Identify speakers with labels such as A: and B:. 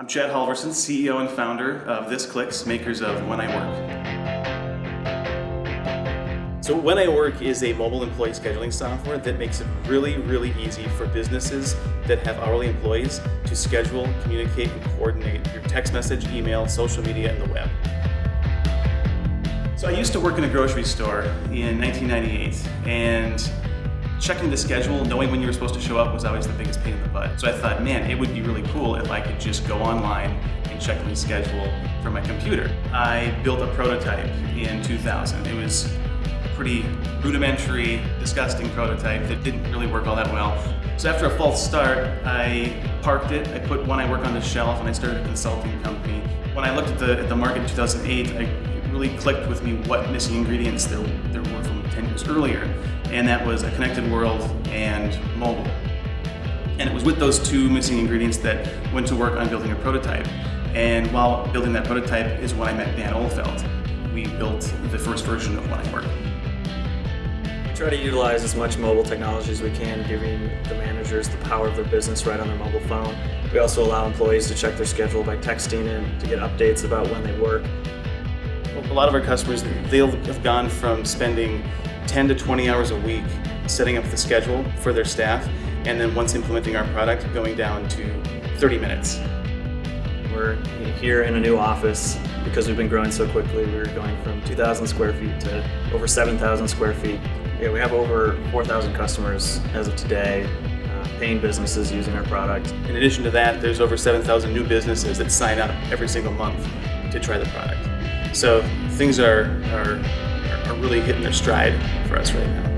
A: I'm Chad Halvorson, CEO and founder of This Clicks, makers of When I Work. So When I Work is a mobile employee scheduling software that makes it really, really easy for businesses that have hourly employees to schedule, communicate, and coordinate your text message, email, social media, and the web. So I used to work in a grocery store in 1998, and checking the schedule, knowing when you were supposed to show up was always the biggest pain in the butt. So I thought, man, it would be really cool if I could just go online and check my schedule from my computer. I built a prototype in 2000. It was a pretty rudimentary, disgusting prototype that didn't really work all that well. So after a false start, I parked it, I put When I Work on the shelf, and I started a consulting company. When I looked at the, at the market in 2008, I, it really clicked with me what missing ingredients there, there were 10 years earlier and that was a connected world and mobile. And it was with those two missing ingredients that went to work on building a prototype. And while building that prototype is when I met Dan Ohlfeld. We built the first version of When I Work.
B: We try to utilize as much mobile technology as we can, giving the managers the power of their business right on their mobile phone. We also allow employees to check their schedule by texting and to get updates about when they work.
A: A lot of our customers, they'll have gone from spending 10 to 20 hours a week setting up the schedule for their staff, and then once implementing our product, going down to 30 minutes.
B: We're here in a new office because we've been growing so quickly. We're going from 2,000 square feet to over 7,000 square feet. Yeah, we have over 4,000 customers as of today, uh, paying businesses using our product.
A: In addition to that, there's over 7,000 new businesses that sign up every single month to try the product. So things are, are are really hitting their stride for us right now.